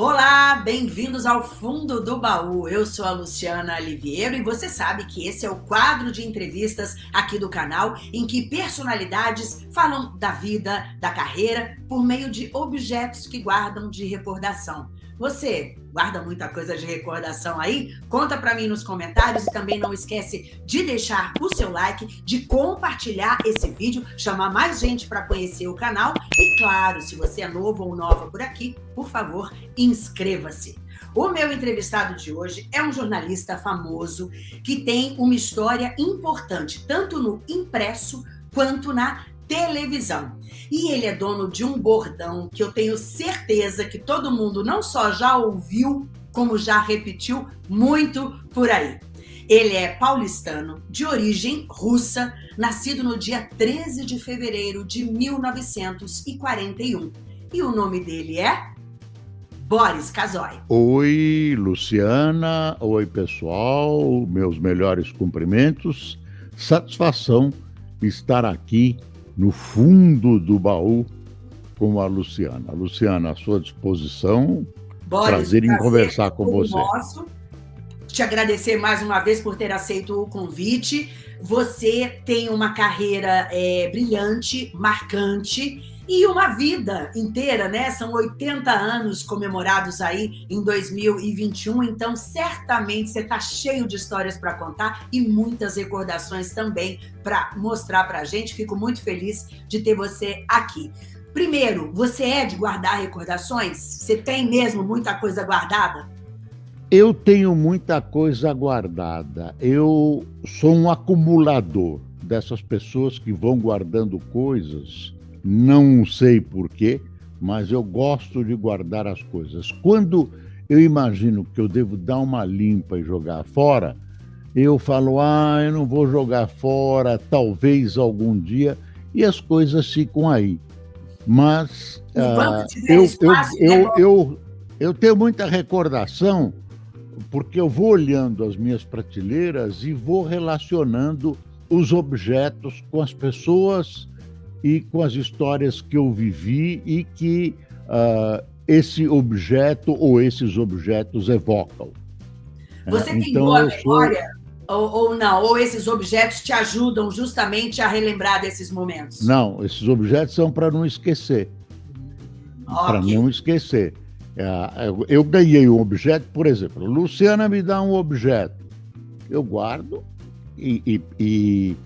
Olá, bem-vindos ao Fundo do Baú. Eu sou a Luciana Oliveira e você sabe que esse é o quadro de entrevistas aqui do canal em que personalidades falam da vida, da carreira, por meio de objetos que guardam de recordação. Você guarda muita coisa de recordação aí? Conta para mim nos comentários e também não esquece de deixar o seu like, de compartilhar esse vídeo, chamar mais gente para conhecer o canal e claro, se você é novo ou nova por aqui, por favor, inscreva-se. O meu entrevistado de hoje é um jornalista famoso que tem uma história importante, tanto no impresso quanto na televisão. E ele é dono de um bordão que eu tenho certeza que todo mundo não só já ouviu, como já repetiu muito por aí. Ele é paulistano, de origem russa, nascido no dia 13 de fevereiro de 1941. E o nome dele é Boris Casoy. Oi, Luciana. Oi, pessoal. Meus melhores cumprimentos. Satisfação estar aqui no fundo do baú com a Luciana. Luciana, à sua disposição. Boris, prazer em conversar com você. Nosso. Te agradecer mais uma vez por ter aceito o convite. Você tem uma carreira é, brilhante, marcante e uma vida inteira, né? São 80 anos comemorados aí em 2021, então certamente você está cheio de histórias para contar e muitas recordações também para mostrar para a gente. Fico muito feliz de ter você aqui. Primeiro, você é de guardar recordações? Você tem mesmo muita coisa guardada? Eu tenho muita coisa guardada. Eu sou um acumulador dessas pessoas que vão guardando coisas não sei porquê, mas eu gosto de guardar as coisas. Quando eu imagino que eu devo dar uma limpa e jogar fora, eu falo, ah, eu não vou jogar fora, talvez algum dia, e as coisas ficam aí. Mas ah, eu, eu, eu, é eu, eu tenho muita recordação, porque eu vou olhando as minhas prateleiras e vou relacionando os objetos com as pessoas e com as histórias que eu vivi e que uh, esse objeto ou esses objetos evocam. Você tem então, boa memória sou... ou, ou, não? Ou esses objetos te ajudam justamente a relembrar desses momentos? Não, esses objetos são para não esquecer. Okay. Para não esquecer. É, eu ganhei um objeto, por exemplo, Luciana me dá um objeto, eu guardo e, e, e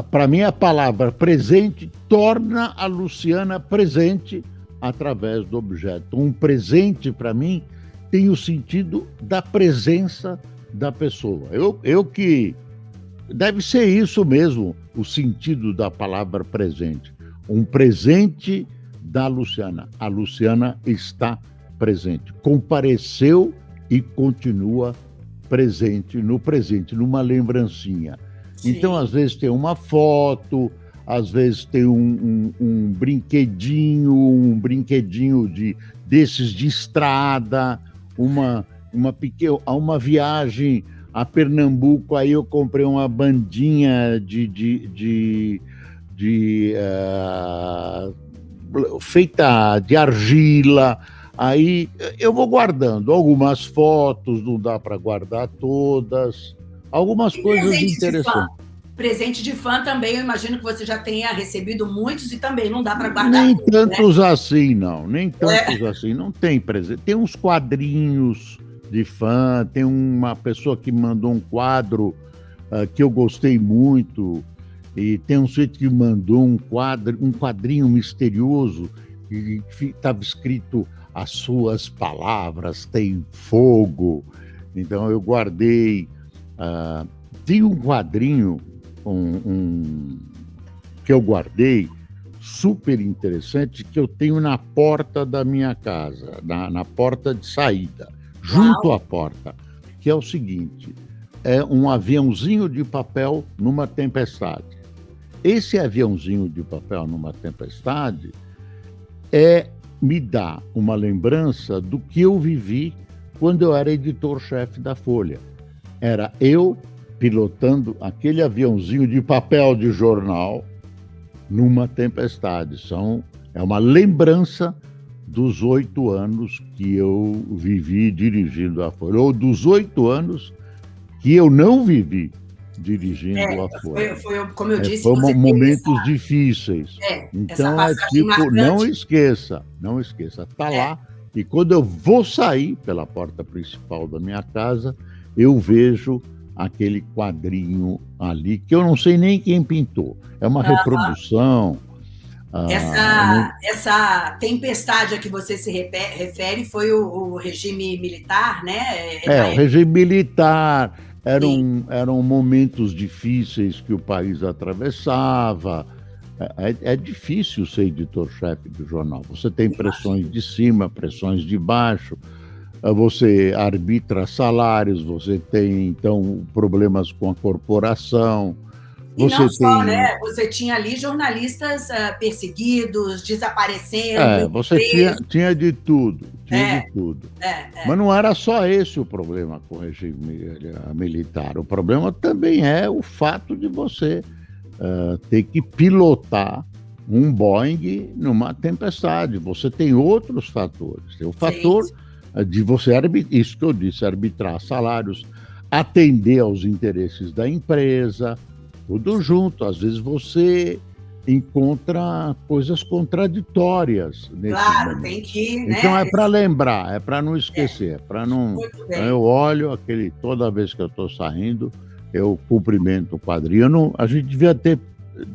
para mim, a palavra presente torna a Luciana presente através do objeto. Um presente, para mim, tem o sentido da presença da pessoa. Eu, eu que. Deve ser isso mesmo, o sentido da palavra presente. Um presente da Luciana. A Luciana está presente. Compareceu e continua presente no presente, numa lembrancinha. Então, às vezes tem uma foto, às vezes tem um, um, um, brinquedinho, um brinquedinho de, desses de estrada, uma, uma pequena, uma viagem a Pernambuco, aí eu comprei uma bandinha de, de, de, de uh, feita de argila. Aí eu vou guardando algumas fotos, não dá para guardar todas algumas e coisas interessantes. Presente de fã também, eu imagino que você já tenha recebido muitos e também não dá para guardar. Nem tudo, né? tantos né? assim, não. Nem tantos é. assim. Não tem presente. Tem uns quadrinhos de fã, tem uma pessoa que mandou um quadro uh, que eu gostei muito, e tem um sujeito que mandou um quadro, um quadrinho misterioso, que estava escrito as suas palavras têm fogo. Então eu guardei Uh, tem um quadrinho um, um, que eu guardei, super interessante, que eu tenho na porta da minha casa, na, na porta de saída, junto Uau. à porta, que é o seguinte: é um aviãozinho de papel numa tempestade. Esse aviãozinho de papel numa tempestade é me dá uma lembrança do que eu vivi quando eu era editor-chefe da Folha era eu pilotando aquele aviãozinho de papel de jornal numa tempestade. São, é uma lembrança dos oito anos que eu vivi dirigindo a Folha, ou dos oito anos que eu não vivi dirigindo é, a Folha. Foi, foi, como eu é, disse, foram momentos essa... difíceis. É, então é tipo, marcante. não esqueça, não esqueça, tá é. lá. E quando eu vou sair pela porta principal da minha casa, eu vejo aquele quadrinho ali, que eu não sei nem quem pintou. É uma uhum. reprodução. Essa, ah, essa tempestade a que você se refere foi o, o regime militar, né? É, é o regime militar. Eram, eram momentos difíceis que o país atravessava. É, é, é difícil ser editor-chefe do jornal. Você tem pressões de cima, pressões de baixo você arbitra salários, você tem, então, problemas com a corporação. E você não só, tem... né? Você tinha ali jornalistas uh, perseguidos, desaparecendo. É, você tinha, tinha de tudo, tinha é, de tudo. É, é. Mas não era só esse o problema com o regime eh, militar. O problema também é o fato de você uh, ter que pilotar um Boeing numa tempestade. Você tem outros fatores. Tem o fator Sim de você arbitrar, isso que eu disse, arbitrar salários, atender aos interesses da empresa, tudo junto. Às vezes você encontra coisas contraditórias. claro, momento. tem que. Né? Então é para lembrar, é para não esquecer, é, para não. Eu olho aquele toda vez que eu estou saindo, eu cumprimento o quadrinho. Não, a gente devia ter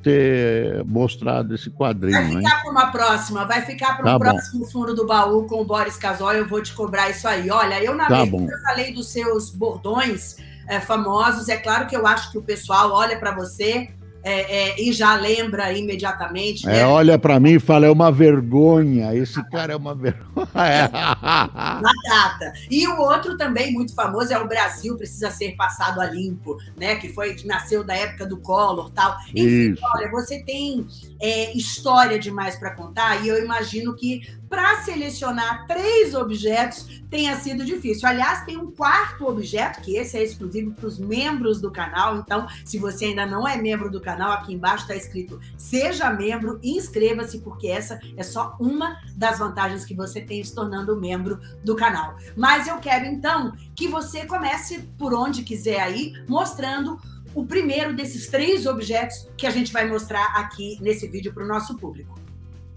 ter mostrado esse quadrinho. Vai ficar para uma próxima, vai ficar para um tá próximo bom. fundo do baú com o Boris Casoy, eu vou te cobrar isso aí. Olha, eu na tá eu falei dos seus bordões é, famosos, é claro que eu acho que o pessoal olha para você é, é, e já lembra imediatamente. É, né? olha para mim e fala, é uma vergonha, esse cara é uma vergonha. Batata. E o outro também muito famoso é o Brasil precisa ser passado a limpo, né? Que foi que nasceu da época do Collor tal. Enfim, Isso. olha, você tem é, história demais para contar e eu imagino que para selecionar três objetos tenha sido difícil. Aliás, tem um quarto objeto, que esse é exclusivo para os membros do canal. Então, se você ainda não é membro do canal, aqui embaixo está escrito Seja membro, inscreva-se, porque essa é só uma das vantagens que você tem se tornando membro do canal. Mas eu quero, então, que você comece por onde quiser aí, mostrando o primeiro desses três objetos que a gente vai mostrar aqui nesse vídeo para o nosso público.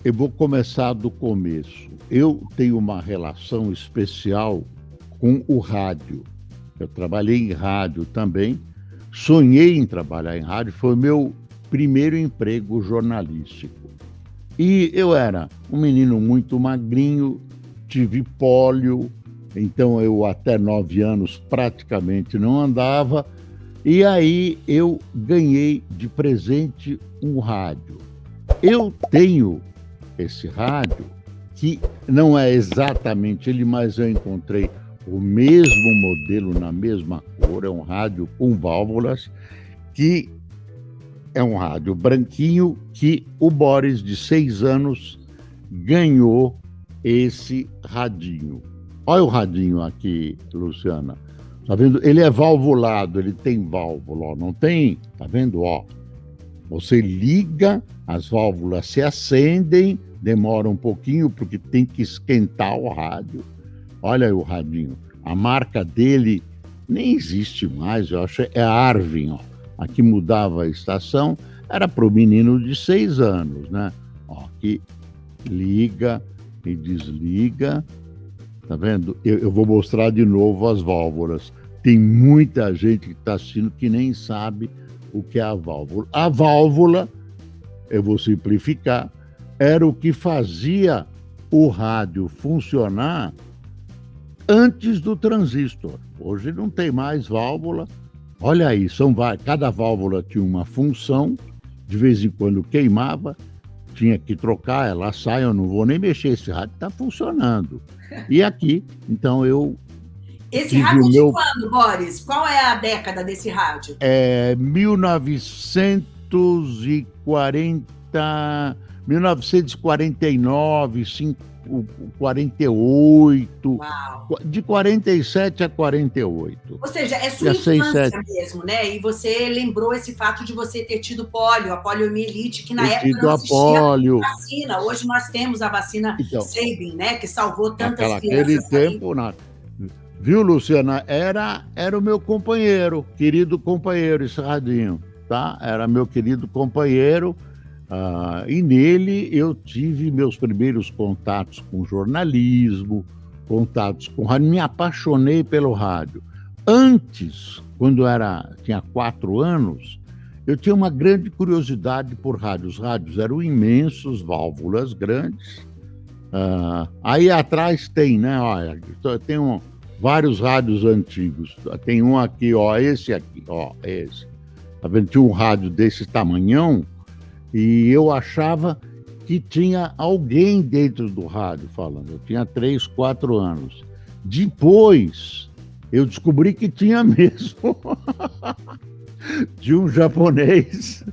Eu vou começar do começo. Eu tenho uma relação especial com o rádio. Eu trabalhei em rádio também, sonhei em trabalhar em rádio, foi meu primeiro emprego jornalístico. E eu era um menino muito magrinho, tive pólio, então eu até nove anos praticamente não andava, e aí eu ganhei de presente um rádio. Eu tenho esse rádio, que não é exatamente ele, mas eu encontrei o mesmo modelo na mesma cor, é um rádio com válvulas, que é um rádio branquinho que o Boris, de seis anos, ganhou esse radinho. Olha o radinho aqui, Luciana. Tá vendo? Ele é valvulado, ele tem válvula, ó. não tem? Tá vendo? Ó, você liga, as válvulas se acendem, demora um pouquinho porque tem que esquentar o rádio. Olha aí o radinho. A marca dele nem existe mais, eu acho, é Arvin, ó. Aqui mudava a estação, era para o menino de seis anos, né? Ó, que liga e desliga. Tá vendo? Eu, eu vou mostrar de novo as válvulas. Tem muita gente que está assistindo que nem sabe o que é a válvula. A válvula, eu vou simplificar, era o que fazia o rádio funcionar antes do transistor. Hoje não tem mais válvula. Olha aí, são cada válvula tinha uma função, de vez em quando queimava, tinha que trocar, ela sai, eu não vou nem mexer, esse rádio está funcionando. E aqui, então eu. Esse rádio meu... de quando, Boris? Qual é a década desse rádio? É 1940. 1949, 5, 48, Uau. de 47 a 48. Ou seja, é sua infância 6, mesmo, né? E você lembrou esse fato de você ter tido pólio, a poliomielite, que na ter época não existia polio. vacina. Hoje nós temos a vacina então, Sabin, né? Que salvou tantas aquela, crianças. Naquele tempo, nada. Viu, Luciana? Era, era o meu companheiro, querido companheiro, esse radinho, tá? Era meu querido companheiro. Uh, e nele eu tive meus primeiros contatos com jornalismo, contatos com rádio, me apaixonei pelo rádio. Antes, quando era tinha quatro anos, eu tinha uma grande curiosidade por rádios. Os rádios eram imensos, válvulas grandes. Uh, aí atrás tem, né? Olha, tem um, vários rádios antigos. Tem um aqui, ó, esse aqui, ó, esse. Tá vendo? Tinha um rádio desse tamanhão e eu achava que tinha alguém dentro do rádio falando. Eu tinha três, quatro anos. Depois, eu descobri que tinha mesmo de um japonês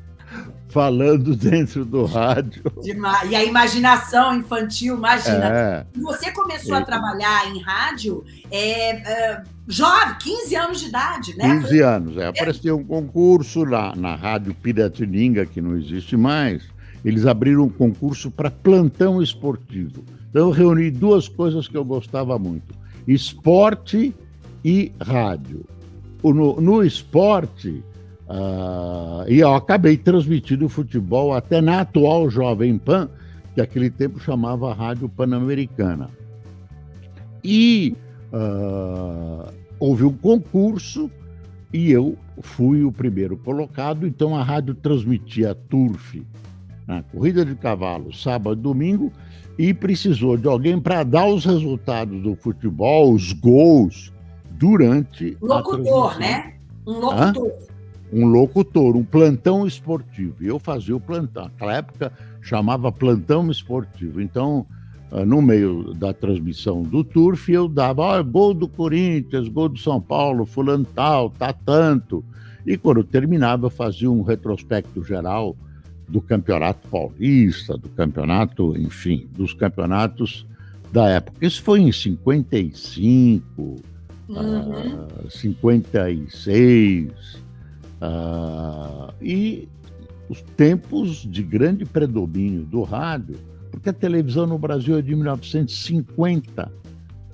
falando dentro do rádio. E a imaginação infantil, imagina. É, você começou é, a trabalhar em rádio é, é, jovem, 15 anos de idade, né? 15 anos, é. Apareceu um concurso lá na Rádio Piratininga, que não existe mais. Eles abriram um concurso para plantão esportivo. Então eu reuni duas coisas que eu gostava muito: esporte e rádio. No, no esporte, Uh, e eu acabei transmitindo o futebol até na atual Jovem Pan, que aquele tempo chamava Rádio Pan-Americana. E uh, houve um concurso e eu fui o primeiro colocado, então a rádio transmitia Turf, na corrida de cavalo, sábado e domingo, e precisou de alguém para dar os resultados do futebol, os gols, durante locutor, né? Um locutor. Hã? Um locutor, um plantão esportivo. E eu fazia o plantão. Naquela época chamava plantão esportivo. Então, ah, no meio da transmissão do Turf, eu dava gol do Corinthians, gol do São Paulo, fulano tal, tá tanto. E quando terminava, eu fazia um retrospecto geral do campeonato paulista, do campeonato, enfim, dos campeonatos da época. Isso foi em 55, uhum. uh, 56, ah, e os tempos de grande predomínio do rádio, porque a televisão no Brasil é de 1950.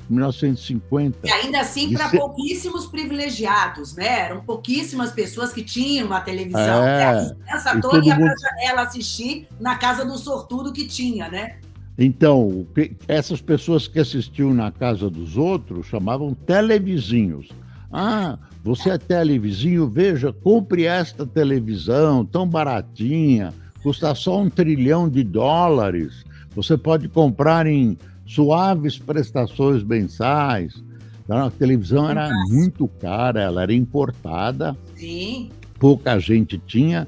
1950. E ainda assim para ser... pouquíssimos privilegiados, né? Eram pouquíssimas pessoas que tinham uma televisão. É, essa toda ia mundo... para a janela assistir na casa do sortudo que tinha, né? Então, essas pessoas que assistiam na casa dos outros chamavam televizinhos. Ah, você é televizinho, veja, compre esta televisão tão baratinha, custa só um trilhão de dólares. Você pode comprar em suaves prestações mensais. Então, a televisão era muito cara, ela era importada. Sim. Pouca gente tinha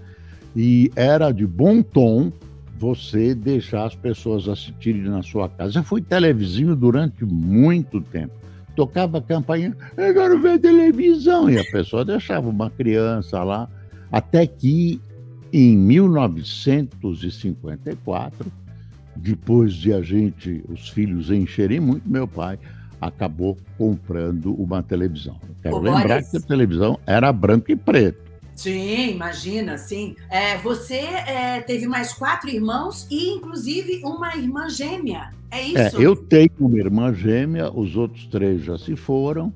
e era de bom tom você deixar as pessoas assistirem na sua casa. Eu fui televizinho durante muito tempo tocava a campainha, eu quero ver televisão. E a pessoa deixava uma criança lá, até que em 1954, depois de a gente, os filhos encherem muito, meu pai acabou comprando uma televisão. quero lembrar que a televisão era branco e preto. Sim, imagina, sim. É, você é, teve mais quatro irmãos e, inclusive, uma irmã gêmea. É, é isso? É, eu tenho uma irmã gêmea, os outros três já se foram.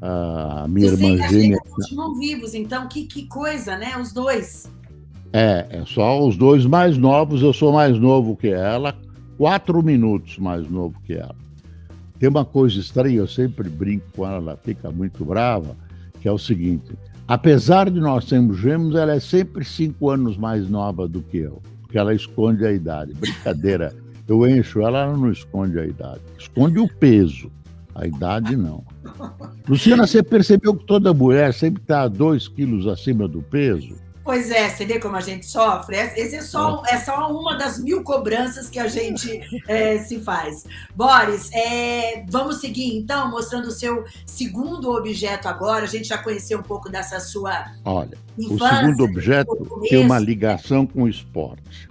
A minha Você irmã gêmea. continuam vivos, então que, que coisa, né? Os dois. É, é só os dois mais novos. Eu sou mais novo que ela, quatro minutos mais novo que ela. Tem uma coisa estranha, eu sempre brinco com ela, ela fica muito brava, que é o seguinte: Apesar de nós sermos gêmeos, ela é sempre cinco anos mais nova do que eu, porque ela esconde a idade. Brincadeira, eu encho ela, ela não esconde a idade. Esconde o peso, a idade não. Luciana, você percebeu que toda mulher sempre está dois quilos acima do peso? Pois é, você vê como a gente sofre? Esse é só, é só uma das mil cobranças que a gente é, se faz. Boris, é, vamos seguir então, mostrando o seu segundo objeto agora. A gente já conheceu um pouco dessa sua. Olha, infância, o segundo objeto tem uma ligação com o esporte.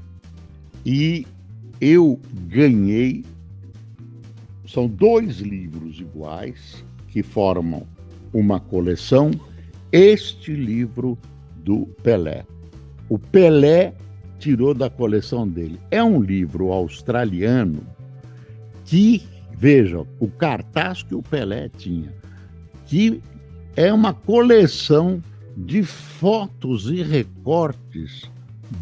E eu ganhei são dois livros iguais que formam uma coleção. Este livro do Pelé. O Pelé tirou da coleção dele. É um livro australiano que, veja, o cartaz que o Pelé tinha, que é uma coleção de fotos e recortes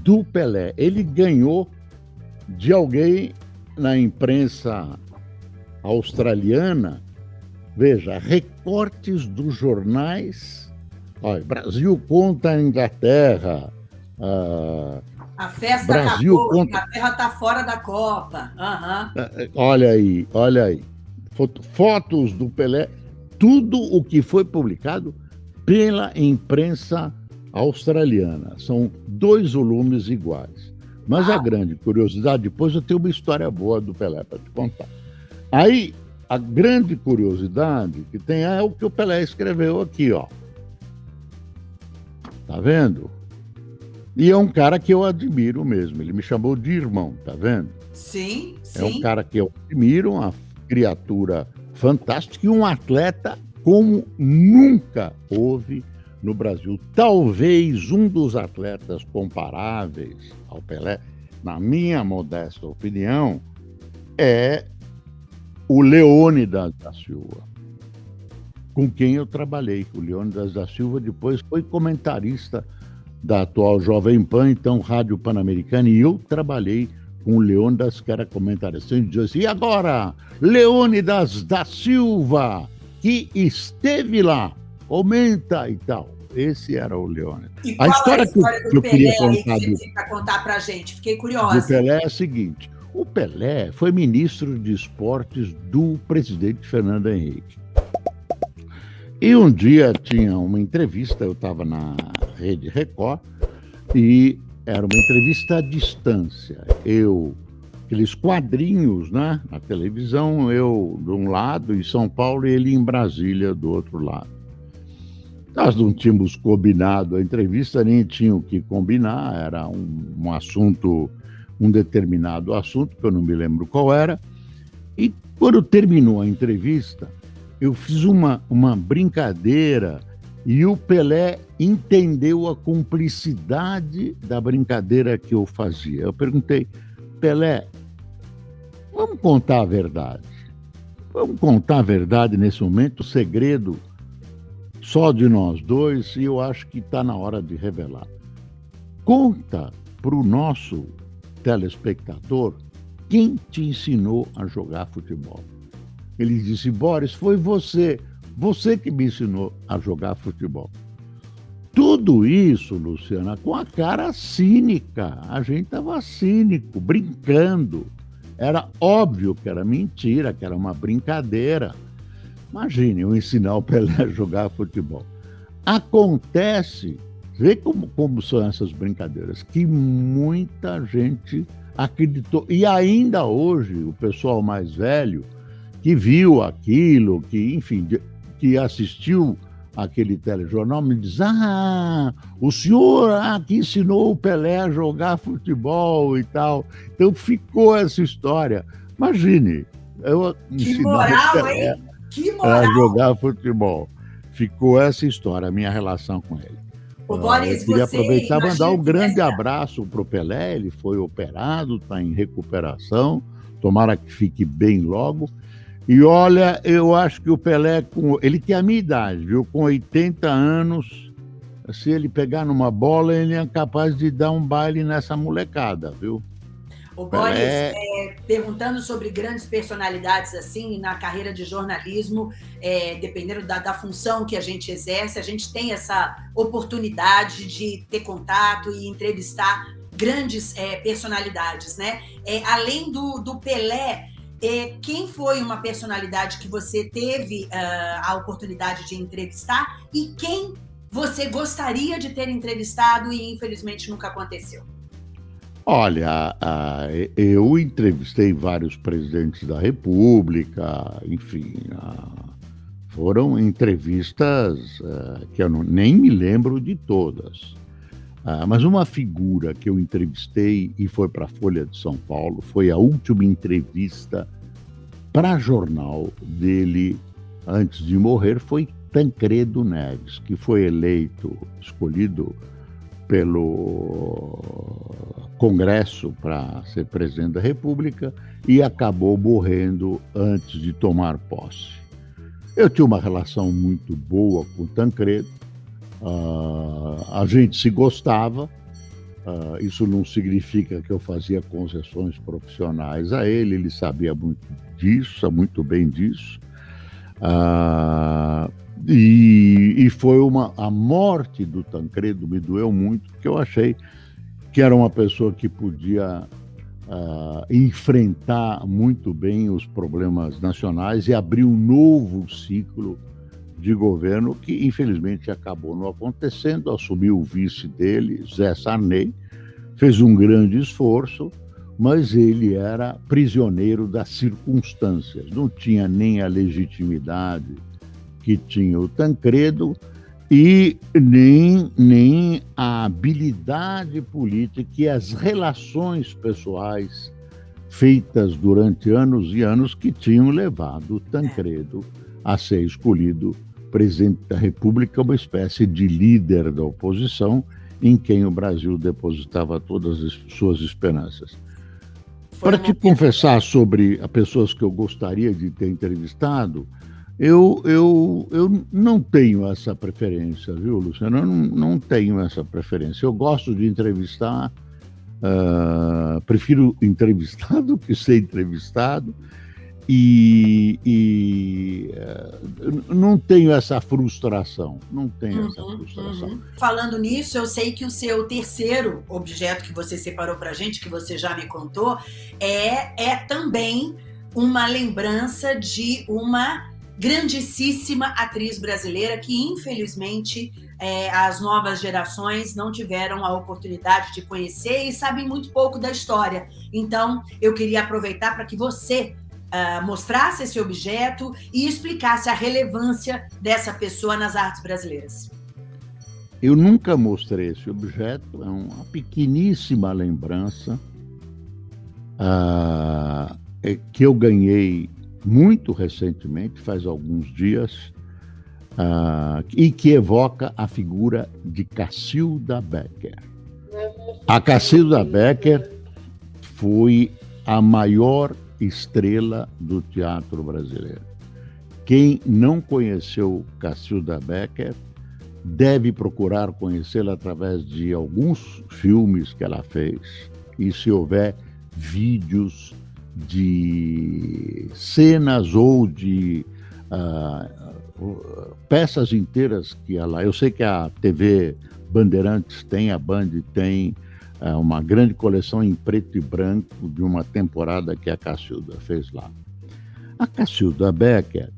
do Pelé. Ele ganhou de alguém na imprensa australiana, veja, recortes dos jornais. Olha, Brasil contra a Inglaterra. Uh, a festa Brasil acabou, contra... a Inglaterra está fora da Copa. Uhum. Olha aí, olha aí. Fotos do Pelé, tudo o que foi publicado pela imprensa australiana. São dois volumes iguais. Mas ah. a grande curiosidade, depois eu tenho uma história boa do Pelé para te contar. Aí, a grande curiosidade que tem é o que o Pelé escreveu aqui, ó. Tá vendo? E é um cara que eu admiro mesmo. Ele me chamou de irmão, tá vendo? Sim, sim. É um cara que eu admiro, uma criatura fantástica e um atleta como nunca houve no Brasil. Talvez um dos atletas comparáveis ao Pelé, na minha modesta opinião, é o Leônidas da Silva, com quem eu trabalhei. O Leônidas da Silva depois foi comentarista da atual Jovem Pan, então Rádio Pan-Americana, e eu trabalhei com o Leônidas, que era comentarista. Ele dizia assim, e agora, Leônidas da Silva, que esteve lá, comenta e tal. Esse era o Leônidas. E a história, é a história que, que eu queria contar, que do, contar pra gente? Fiquei curiosa. Do Pelé é a seguinte, o Pelé foi ministro de esportes do presidente Fernando Henrique. E um dia tinha uma entrevista, eu estava na Rede Record, e era uma entrevista à distância. Eu, aqueles quadrinhos né, na televisão, eu de um lado em São Paulo e ele em Brasília do outro lado. Nós não tínhamos combinado a entrevista, nem tinha o que combinar, era um, um assunto um determinado assunto, que eu não me lembro qual era, e quando terminou a entrevista, eu fiz uma, uma brincadeira e o Pelé entendeu a cumplicidade da brincadeira que eu fazia. Eu perguntei, Pelé, vamos contar a verdade. Vamos contar a verdade nesse momento, o segredo só de nós dois, e eu acho que está na hora de revelar. Conta para o nosso telespectador, quem te ensinou a jogar futebol? Ele disse, Boris, foi você, você que me ensinou a jogar futebol. Tudo isso, Luciana, com a cara cínica. A gente estava cínico, brincando. Era óbvio que era mentira, que era uma brincadeira. Imagine eu ensinar o Pelé a jogar futebol. Acontece Vê como, como são essas brincadeiras, que muita gente acreditou. E ainda hoje, o pessoal mais velho, que viu aquilo, que, enfim, que assistiu aquele telejornal, me diz: Ah, o senhor aqui ensinou o Pelé a jogar futebol e tal. Então ficou essa história. Imagine, eu que moral, hein? Que moral. a jogar futebol. Ficou essa história, a minha relação com ele. O Boris, eu queria aproveitar e mandar um grande abraço para o Pelé. Ele foi operado, está em recuperação. Tomara que fique bem logo. E olha, eu acho que o Pelé, com, ele tem a minha idade, viu? Com 80 anos, se ele pegar numa bola, ele é capaz de dar um baile nessa molecada, viu? O Boris, é... É, perguntando sobre grandes personalidades assim na carreira de jornalismo, é, dependendo da, da, função que a gente exerce, a gente tem essa oportunidade de ter contato e entrevistar grandes é, personalidades, né? É, além do, do Pelé, é, quem foi uma personalidade que você teve uh, a oportunidade de entrevistar e quem você gostaria de ter entrevistado e infelizmente nunca aconteceu? Olha, eu entrevistei vários presidentes da República, enfim, foram entrevistas eh, que eu não, nem me lembro de todas. Ah, mas uma figura que eu entrevistei e foi para a Folha de São Paulo foi a última entrevista para jornal dele, antes de morrer, foi Tancredo Neves, que foi eleito, escolhido pelo Congresso para ser presidente da República e acabou morrendo antes de tomar posse. Eu tinha uma relação muito boa com Tancredo, uh, a gente se gostava, uh, isso não significa que eu fazia concessões profissionais a ele, ele sabia muito disso, muito bem disso. Uh, e, e, foi uma a morte do Tancredo me doeu muito porque eu achei que era uma pessoa que podia enfrentar muito bem os problemas nacionais e abrir um novo ciclo de governo que infelizmente acabou não acontecendo. Assumiu o vice dele, Zé Sarney, fez um grande esforço, mas ele era prisioneiro das circunstâncias, não tinha nem a legitimidade que tinha o Tancredo e nem, nem a habilidade política e as relações pessoais feitas durante anos e anos que tinham levado Tancredo a ser escolhido presidente da República, uma espécie de líder da oposição em quem o Brasil depositava todas as suas esperanças. Para te confessar sobre as pessoas que eu gostaria de ter entrevistado, eu, eu, eu não tenho essa preferência, viu, Luciano? Eu não, não tenho essa preferência. Eu gosto de entrevistar, uh, prefiro entrevistar do que ser entrevistado, e, e uh, não tenho essa frustração. Não tenho uhum, essa frustração. Uhum. Falando nisso, eu sei que o seu terceiro objeto que você separou para gente, que você já me contou, é, é também uma lembrança de uma grandíssima atriz brasileira que, infelizmente, é, as novas gerações não tiveram a oportunidade de conhecer e sabem muito pouco da história. Então, eu queria aproveitar para que você uh, mostrasse esse objeto e explicasse a relevância dessa pessoa nas artes brasileiras. Eu nunca mostrei esse objeto, é uma pequeníssima lembrança uh, que eu ganhei muito recentemente, faz alguns dias, uh, e que evoca a figura de Cacilda Becker. A Cacilda Becker foi a maior estrela do teatro brasileiro. Quem não conheceu Cacilda Becker deve procurar conhecê-la através de alguns filmes que ela fez. E se houver vídeos de cenas ou de uh, peças inteiras que ela. Eu sei que a TV Bandeirantes tem, a Band tem uma grande coleção em preto e branco de uma temporada que a Cacilda fez lá. A Cacilda Becker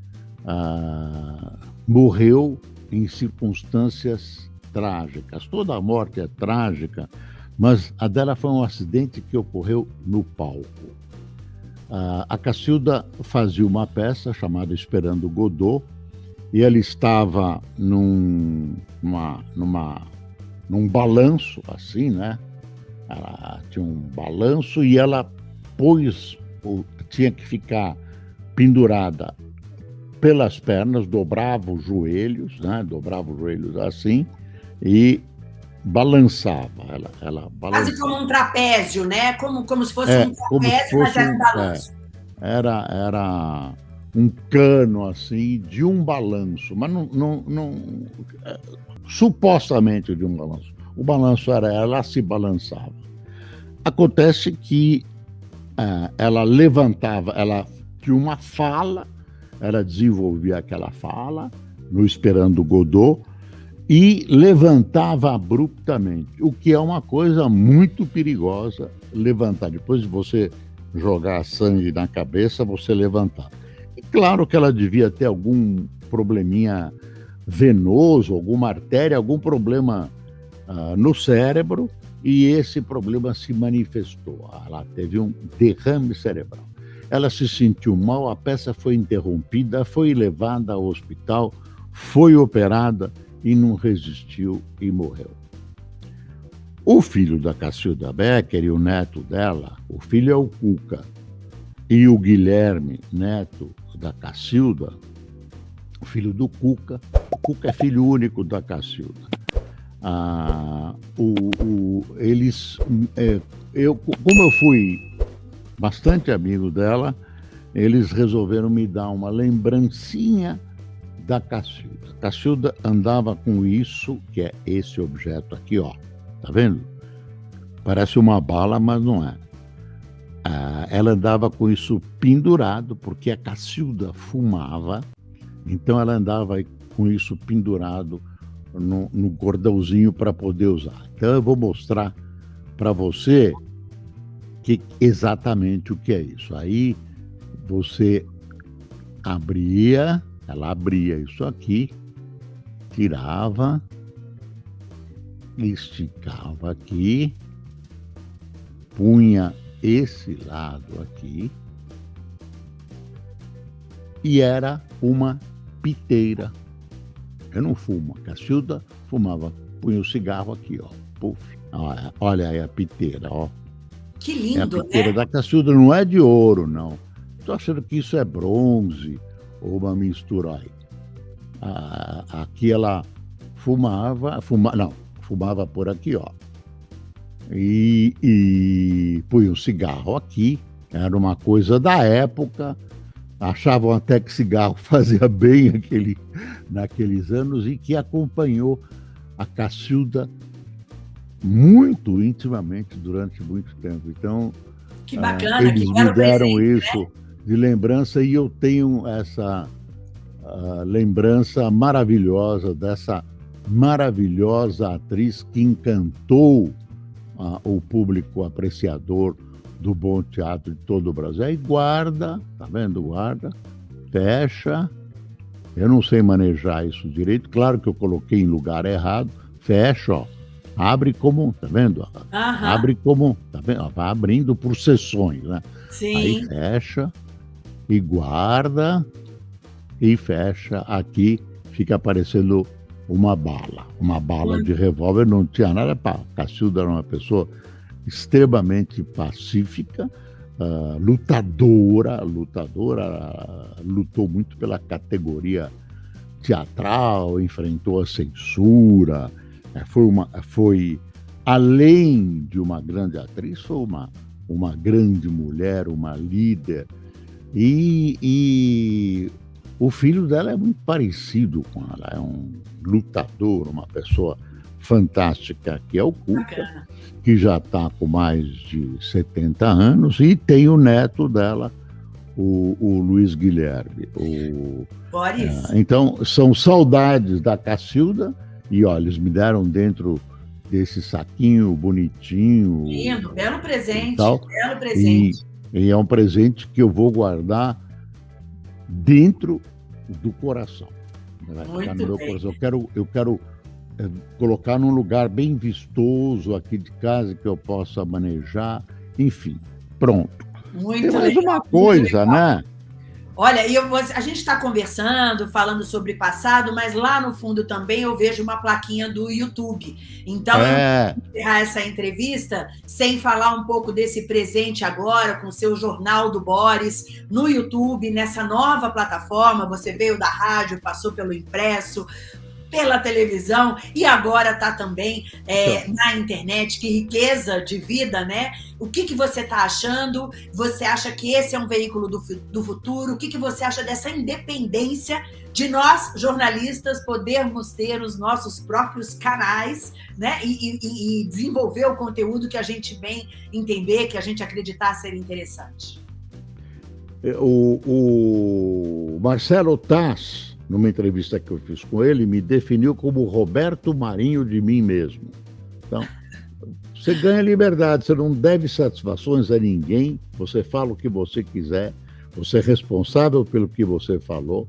uh, morreu em circunstâncias trágicas. Toda a morte é trágica, mas a dela foi um acidente que ocorreu no palco. A Cacilda fazia uma peça chamada Esperando Godot, e ela estava num, uma, numa, num balanço, assim, né? Ela tinha um balanço e ela pôs, tinha que ficar pendurada pelas pernas, dobrava os joelhos, né? Dobrava os joelhos assim e balançava. Ela, ela balançava. Quase como um trapézio, né? Como, como se fosse é, um trapézio, mas era um balanço. É, era, era um cano assim de um balanço, mas não, não, não é, supostamente de um balanço. O balanço era ela se balançava. Acontece que é, ela levantava, ela tinha uma fala, ela desenvolvia aquela fala no Esperando Godot, e levantava abruptamente, o que é uma coisa muito perigosa levantar. Depois de você jogar sangue na cabeça, você levantar. E claro que ela devia ter algum probleminha venoso, alguma artéria, algum problema uh, no cérebro, e esse problema se manifestou. Ela teve um derrame cerebral. Ela se sentiu mal, a peça foi interrompida, foi levada ao hospital, foi operada e não resistiu e morreu. O filho da Cacilda Becker e o neto dela, o filho é o Cuca, e o Guilherme, neto da Cacilda, filho do Cuca. O Cuca é filho único da Cacilda. Ah, o, o, eles, é, eu, como eu fui bastante amigo dela, eles resolveram me dar uma lembrancinha da Cacilda. Cacilda andava com isso, que é esse objeto aqui, ó. Tá vendo? Parece uma bala, mas não é. Ah, ela andava com isso pendurado, porque a Cacilda fumava, então ela andava com isso pendurado no, no cordãozinho para poder usar. Então eu vou mostrar para você que, exatamente o que é isso. Aí você abria, ela abria isso aqui, tirava, esticava aqui, punha esse lado aqui e era uma piteira. Eu não fumo. A Cacilda fumava, punha o cigarro aqui, ó. Puf. Olha, olha aí a piteira, ó. Que lindo, é a piteira né? da Cacilda não é de ouro, não. Estou achando que isso é bronze ou uma mistura aí. Aqui ela fumava, fuma, não, fumava por aqui, ó. E, e punha o cigarro aqui, era uma coisa da época, achavam até que cigarro fazia bem aquele, naqueles anos e que acompanhou a Cacilda muito intimamente durante muito tempo. Então, que bacana, uh, eles que me deram presente, né? isso né? de lembrança e eu tenho essa uh, lembrança maravilhosa dessa maravilhosa atriz que encantou uh, o público apreciador do bom teatro de todo o Brasil. Aí guarda, tá vendo? Guarda, fecha. Eu não sei manejar isso direito. Claro que eu coloquei em lugar errado. Fecha, ó. Abre como, tá vendo? Uhum. Abre como, tá vendo? Vai abrindo por sessões, né? Sim. Aí fecha e guarda e fecha aqui, fica aparecendo uma bala, uma bala de revólver, não tinha nada para. Cacilda era uma pessoa extremamente pacífica, uh, lutadora, lutadora, lutou muito pela categoria teatral, enfrentou a censura, uh, foi, uma, foi além de uma grande atriz, foi uma, uma grande mulher, uma líder, e, e o filho dela é muito parecido com ela, é um lutador, uma pessoa fantástica, que é o Cuca, que já está com mais de 70 anos, e tem o neto dela, o, o Luiz Guilherme. O, Boris. É, então, são saudades da Cacilda, e olha, eles me deram dentro desse saquinho bonitinho. Lindo, belo presente, tal, belo presente. E, e é um presente que eu vou guardar dentro do coração. Vai ficar no meu coração. Eu quero, eu quero colocar num lugar bem vistoso aqui de casa que eu possa manejar, enfim, pronto. Muito Tem mais legal, uma coisa, né? Olha, eu, a gente está conversando, falando sobre passado, mas lá no fundo também eu vejo uma plaquinha do YouTube. Então, é. eu vou encerrar essa entrevista sem falar um pouco desse presente agora, com o seu Jornal do Boris, no YouTube, nessa nova plataforma. Você veio da rádio, passou pelo impresso, pela televisão e agora está também é, então. na internet. Que riqueza de vida, né? O que, que você está achando? Você acha que esse é um veículo do, do futuro? O que, que você acha dessa independência de nós, jornalistas, podermos ter os nossos próprios canais né? e, e, e desenvolver o conteúdo que a gente bem entender, que a gente acreditar ser interessante? É, o, o Marcelo Tass numa entrevista que eu fiz com ele, me definiu como Roberto Marinho de mim mesmo. Então, você ganha liberdade, você não deve satisfações a ninguém, você fala o que você quiser, você é responsável pelo que você falou.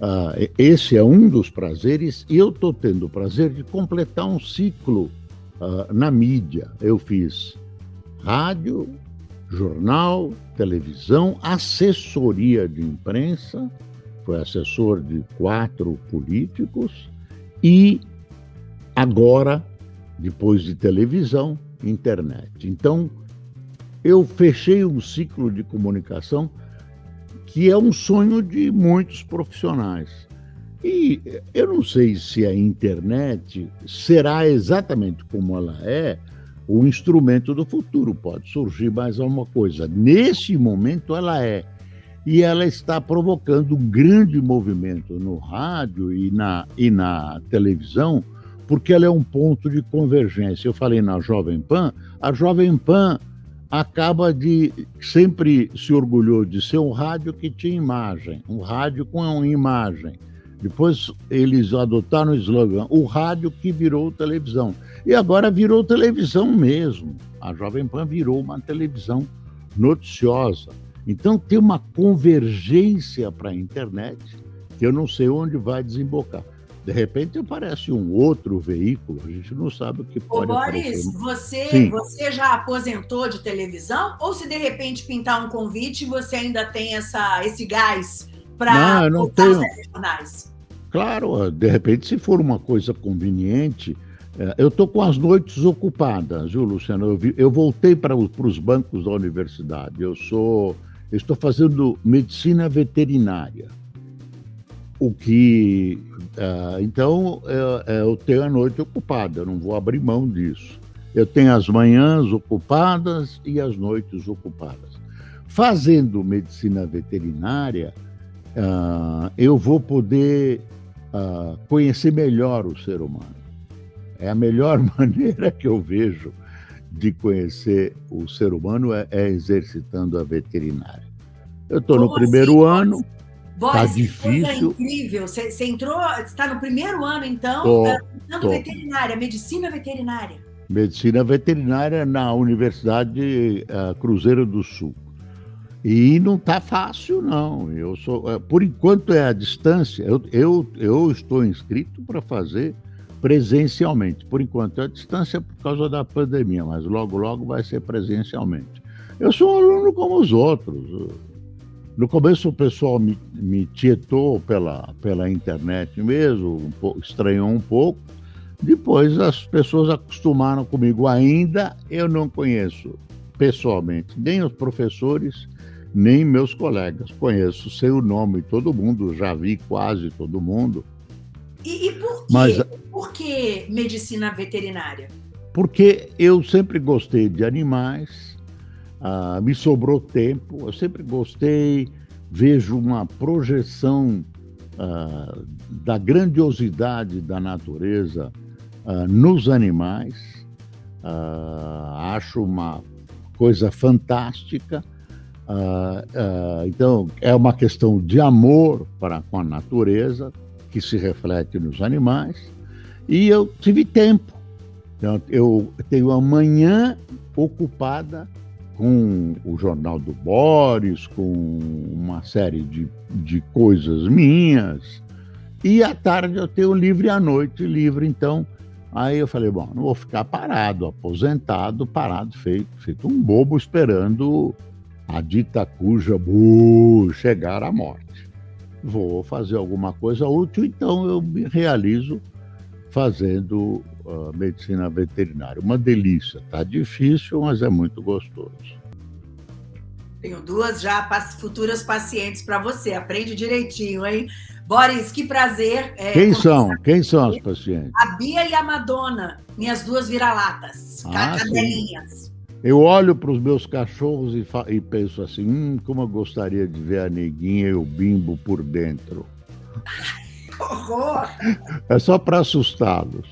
Ah, esse é um dos prazeres, e eu estou tendo o prazer de completar um ciclo ah, na mídia. Eu fiz rádio, jornal, televisão, assessoria de imprensa, foi assessor de quatro políticos e agora, depois de televisão, internet. Então, eu fechei um ciclo de comunicação que é um sonho de muitos profissionais. E eu não sei se a internet será exatamente como ela é o instrumento do futuro. Pode surgir mais alguma coisa. Nesse momento, ela é. E ela está provocando um grande movimento no rádio e na, e na televisão, porque ela é um ponto de convergência. Eu falei na Jovem Pan, a Jovem Pan acaba de sempre se orgulhou de ser um rádio que tinha imagem, um rádio com imagem. Depois eles adotaram o slogan, o rádio que virou televisão. E agora virou televisão mesmo. A Jovem Pan virou uma televisão noticiosa. Então tem uma convergência para a internet que eu não sei onde vai desembocar. De repente aparece um outro veículo, a gente não sabe o que pode Ô, Boris, você, você já aposentou de televisão? Ou se de repente pintar um convite, você ainda tem essa, esse gás para voltar tenho... aos jornais? Claro, de repente, se for uma coisa conveniente, é, eu estou com as noites ocupadas, viu, Luciano? Eu, vi, eu voltei para os bancos da universidade. Eu sou, eu estou fazendo medicina veterinária. O que, uh, então, eu, eu tenho a noite ocupada. Eu não vou abrir mão disso. Eu tenho as manhãs ocupadas e as noites ocupadas. Fazendo medicina veterinária, uh, eu vou poder uh, conhecer melhor o ser humano. É a melhor maneira que eu vejo de conhecer o ser humano é, é exercitando a veterinária. Eu estou no primeiro assim, ano. Está difícil. incrível. Você, você entrou, está no primeiro ano, então, tô, tô. veterinária, medicina veterinária. Medicina veterinária na Universidade uh, Cruzeiro do Sul. E não está fácil, não. Eu sou, é, por enquanto é a distância. Eu, eu, eu estou inscrito para fazer presencialmente. Por enquanto é a distância por causa da pandemia, mas logo, logo vai ser presencialmente. Eu sou um aluno como os outros. No começo o pessoal me, me tietou pela, pela internet mesmo, um pouco, estranhou um pouco. Depois as pessoas acostumaram comigo. Ainda eu não conheço pessoalmente nem os professores nem meus colegas. Conheço seu nome, todo mundo, já vi quase todo mundo. E, e por? Mas, por que medicina veterinária? Porque eu sempre gostei de animais, ah, me sobrou tempo, eu sempre gostei, vejo uma projeção ah, da grandiosidade da natureza ah, nos animais, acho uma coisa fantástica uh, então, é uma questão de amor para com a natureza, que se reflete nos animais, e eu tive tempo. Então, eu tenho a manhã ocupada com o Jornal do Boris, com uma série de, de coisas minhas, e à tarde eu tenho livre à noite, livre, então. Aí eu falei, bom, não vou ficar parado, aposentado, parado, feito, feito um bobo esperando a dita cuja bu, chegar à morte. Vou fazer alguma coisa útil, então eu me realizo fazendo uh, medicina veterinária. Uma delícia, tá difícil, mas é muito gostoso. Tenho duas já futuras pacientes para você. Aprende direitinho, hein? Boris, que prazer. É, Quem são? Quem são as pacientes? A Bia e a Madonna, minhas duas vira-latas, ah, cadelinhas. Eu olho para os meus cachorros e, e, penso assim: hum, como eu gostaria de ver a neguinha e o bimbo por dentro. Horror! É só para assustá-los.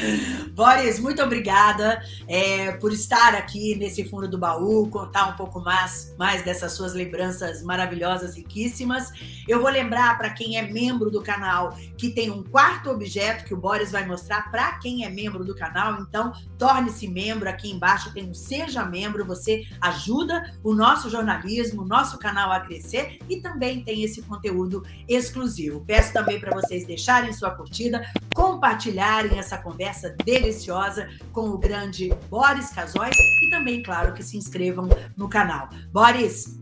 Boris, muito obrigada é, por estar aqui nesse fundo do baú, contar um pouco mais, mais dessas suas lembranças maravilhosas, riquíssimas. Eu vou lembrar para quem é membro do canal que tem um quarto objeto que o Boris vai mostrar para quem é membro do canal. Então, torne-se membro. Aqui embaixo tem um Seja Membro. Você ajuda o nosso jornalismo, o nosso canal a crescer e também tem esse conteúdo exclusivo. Peço também para vocês deixarem sua curtida, compartilharem essa conversa deliciosa com o grande Boris Casóis e também, claro, que se inscrevam no canal. Boris,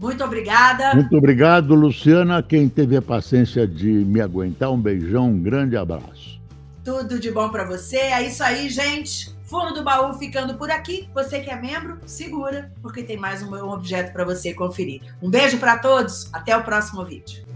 muito obrigada. Muito obrigado, Luciana. Quem teve a paciência de me aguentar, um beijão, um grande abraço. Tudo de bom para você. É isso aí, gente. Fundo do Baú ficando por aqui. Você que é membro, segura, porque tem mais um objeto para você conferir. Um beijo para todos, até o próximo vídeo.